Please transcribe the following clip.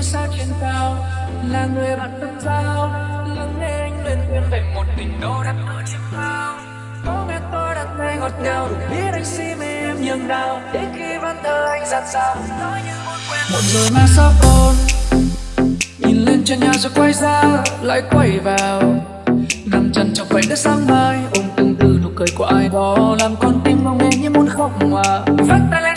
ngôi sao trên cao, là người bạn tâm giao lắng nghe anh luyên thuyên về một tình đô đắp ở chiêm bao có nghe tôi đặt tay ngọt ngào, đủ biết anh si mê em nhường nào. Để khi văn thơ anh dạt dào, nói như một quen Một rồi mà sao còn nhìn lên trên nhà rồi quay ra, lại quay vào. Nằm chân trong quầy đất sáng mai, ôm từng từ nụ cười của ai đó. Làm con tim mong nghe như muốn khóc mà. Vắt tay lên